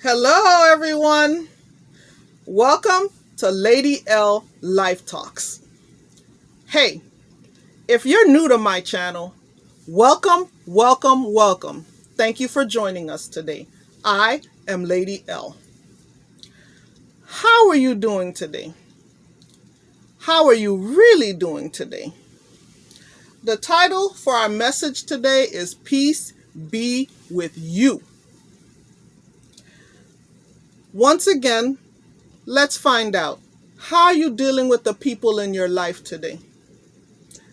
Hello, everyone. Welcome to Lady L Life Talks. Hey, if you're new to my channel, welcome, welcome, welcome. Thank you for joining us today. I am Lady L. How are you doing today? How are you really doing today? The title for our message today is Peace Be With You. Once again, let's find out how are you dealing with the people in your life today?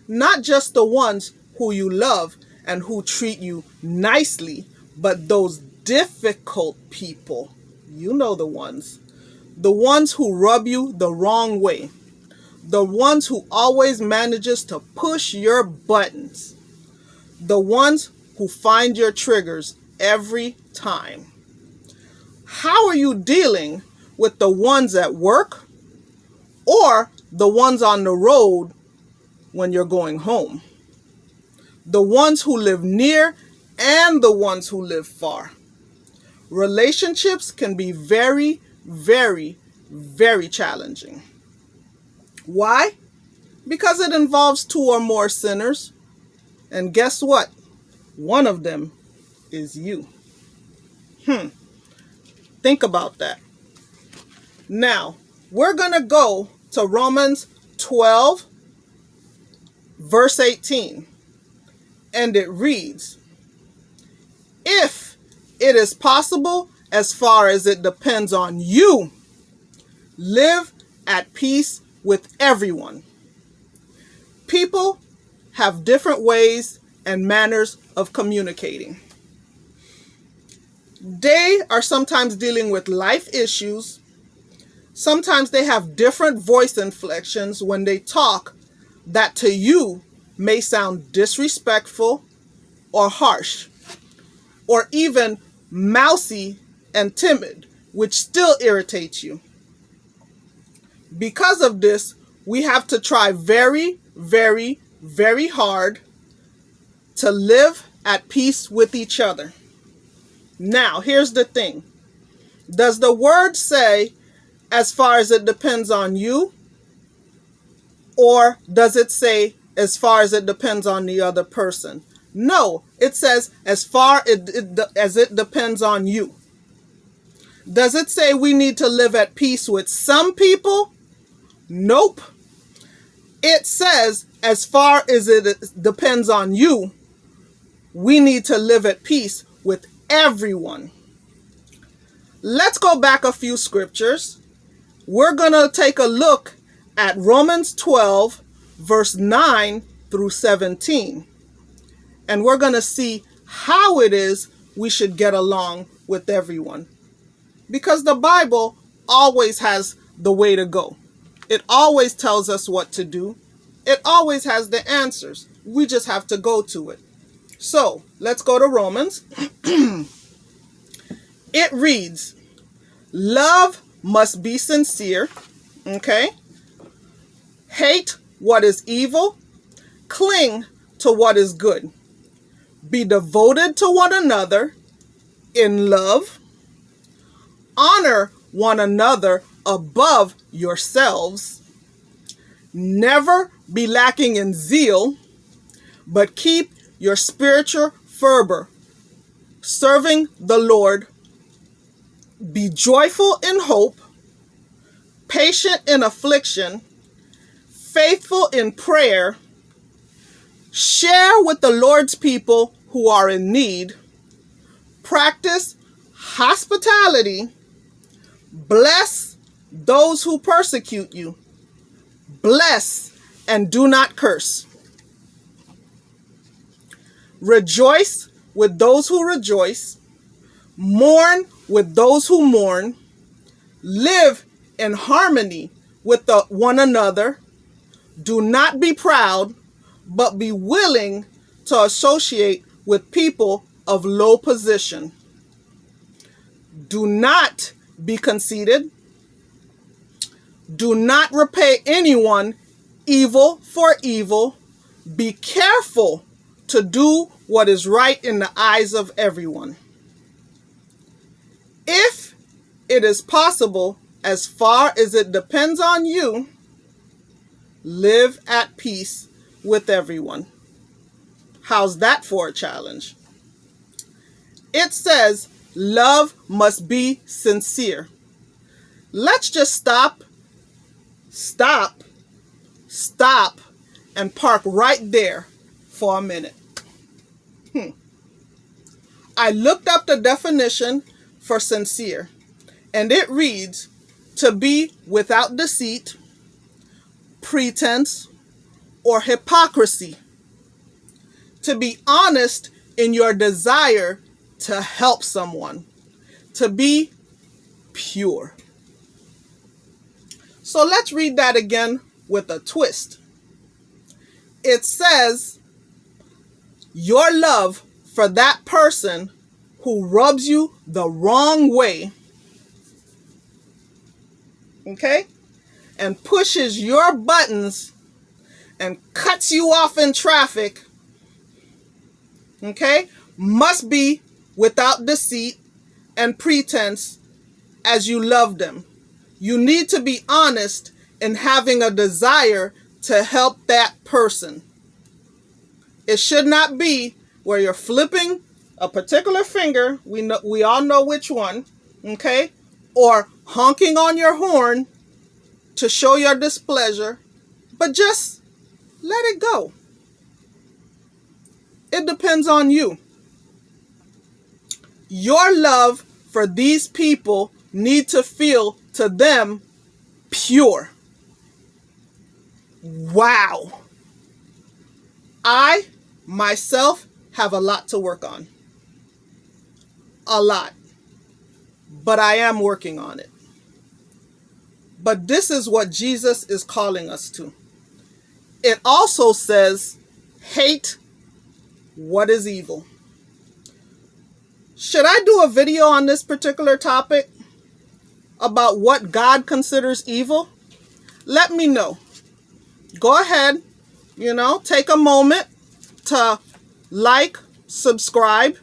Not just the ones who you love and who treat you nicely, but those difficult people. You know the ones. The ones who rub you the wrong way. The ones who always manages to push your buttons. The ones who find your triggers every time. How are you dealing with the ones at work or the ones on the road when you're going home? The ones who live near and the ones who live far. Relationships can be very, very, very challenging. Why? Because it involves two or more sinners. And guess what? One of them is you. Hmm. Think about that. Now, we're going to go to Romans 12, verse 18. And it reads, If it is possible, as far as it depends on you, live at peace with everyone. People have different ways and manners of communicating. They are sometimes dealing with life issues. Sometimes they have different voice inflections when they talk that to you may sound disrespectful or harsh or even mousy and timid, which still irritates you. Because of this, we have to try very, very, very hard to live at peace with each other. Now, here's the thing. Does the word say, as far as it depends on you? Or does it say, as far as it depends on the other person? No, it says, as far it, it, as it depends on you. Does it say we need to live at peace with some people? Nope. It says, as far as it depends on you, we need to live at peace with everyone. Let's go back a few scriptures. We're going to take a look at Romans 12, verse 9 through 17. And we're going to see how it is we should get along with everyone. Because the Bible always has the way to go. It always tells us what to do. It always has the answers. We just have to go to it. So let's go to Romans. it reads, Love must be sincere. Okay. Hate what is evil. Cling to what is good. Be devoted to one another in love. Honor one another above yourselves. Never be lacking in zeal, but keep your spiritual fervor, serving the Lord. Be joyful in hope, patient in affliction, faithful in prayer. Share with the Lord's people who are in need. Practice hospitality. Bless those who persecute you. Bless and do not curse. Rejoice with those who rejoice. Mourn with those who mourn. Live in harmony with the, one another. Do not be proud, but be willing to associate with people of low position. Do not be conceited. Do not repay anyone evil for evil. Be careful to do what is right in the eyes of everyone. If it is possible, as far as it depends on you, live at peace with everyone. How's that for a challenge? It says love must be sincere. Let's just stop, stop, stop, and park right there for a minute. Hmm. I looked up the definition for sincere, and it reads to be without deceit, pretense, or hypocrisy. To be honest in your desire to help someone. To be pure. So let's read that again with a twist. It says, Your love for that person who rubs you the wrong way, okay, and pushes your buttons and cuts you off in traffic, okay, must be without deceit and pretense as you love them. You need to be honest in having a desire to help that person. It should not be where you're flipping a particular finger, we know we all know which one, okay? Or honking on your horn to show your displeasure, but just let it go. It depends on you. Your love for these people need to feel to them pure. Wow. I myself have a lot to work on. A lot. But I am working on it. But this is what Jesus is calling us to. It also says, hate what is evil. Should I do a video on this particular topic about what God considers evil? Let me know. Go ahead, you know, take a moment to like, subscribe,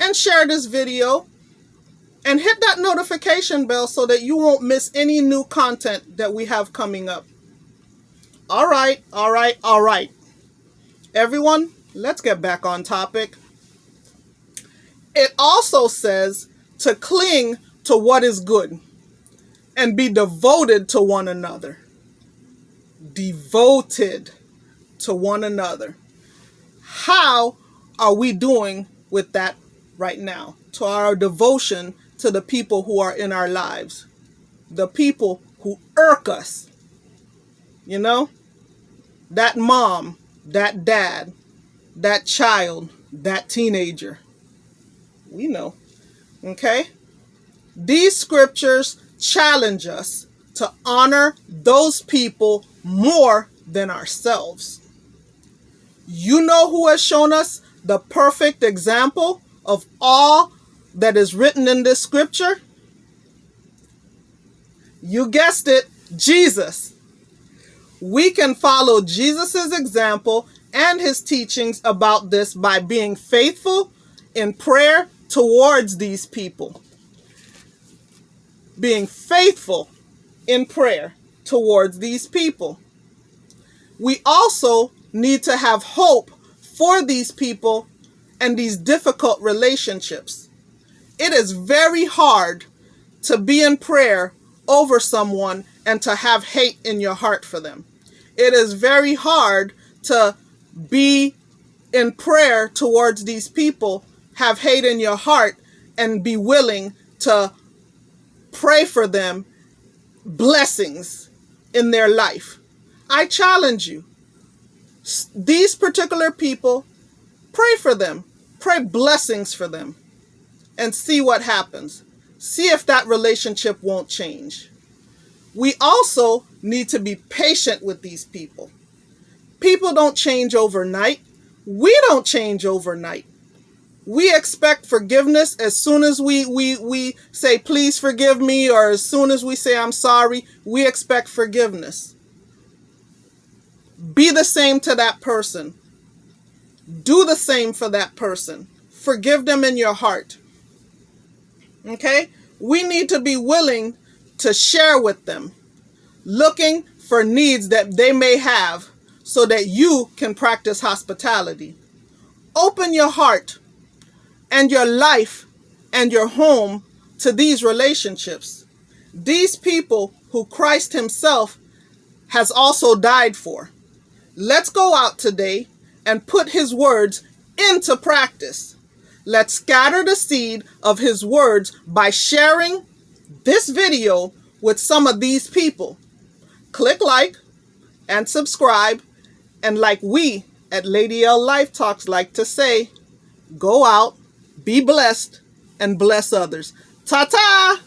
and share this video. And hit that notification bell so that you won't miss any new content that we have coming up. All right, all right, all right. Everyone, let's get back on topic. It also says to cling to what is good and be devoted to one another. Devoted to one another. How are we doing with that right now? To our devotion to the people who are in our lives, the people who irk us. You know, that mom, that dad, that child, that teenager we know. Okay? These scriptures challenge us to honor those people more than ourselves. You know who has shown us the perfect example of all that is written in this scripture? You guessed it, Jesus. We can follow Jesus' example and his teachings about this by being faithful in prayer towards these people. Being faithful in prayer towards these people. We also need to have hope for these people and these difficult relationships. It is very hard to be in prayer over someone and to have hate in your heart for them. It is very hard to be in prayer towards these people have hate in your heart and be willing to pray for them blessings in their life. I challenge you. These particular people, pray for them. Pray blessings for them and see what happens. See if that relationship won't change. We also need to be patient with these people. People don't change overnight. We don't change overnight we expect forgiveness as soon as we we we say please forgive me or as soon as we say I'm sorry, we expect forgiveness. Be the same to that person. Do the same for that person. Forgive them in your heart. Okay? we need to be willing to share with them, looking for needs that they may have so that you can practice hospitality. Open your heart and your life and your home to these relationships. These people who Christ Himself has also died for. Let's go out today and put His words into practice. Let's scatter the seed of His words by sharing this video with some of these people. Click like and subscribe. And like we at Lady L Life Talks like to say, go out, be blessed, and bless others. Ta ta!